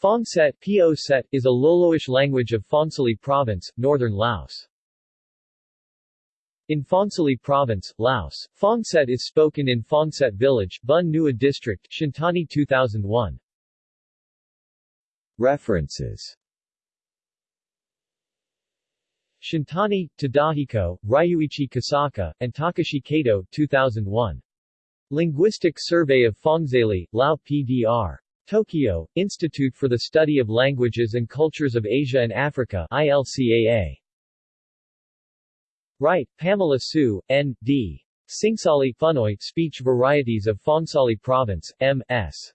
Phongset Po Set is a Loloish language of Phongsali Province, northern Laos. In Phongsali Province, Laos, Phongset is spoken in Phongset Village, Bun Nua District, Shintani 2001. References Shintani, Tadahiko, Ryuichi Kosaka, and Takashi Kato 2001. Linguistic Survey of Phongsali, Lao PDR. Tokyo, Institute for the Study of Languages and Cultures of Asia and Africa ILCAA. Wright, Pamela Sue, N.D. Singsali Phunoy Speech Varieties of Phongsali Province, M.S.